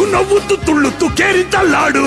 ಉಣ್ಣವು ತುಳ್ಳುತ್ತು ಕೇರಿತ laddu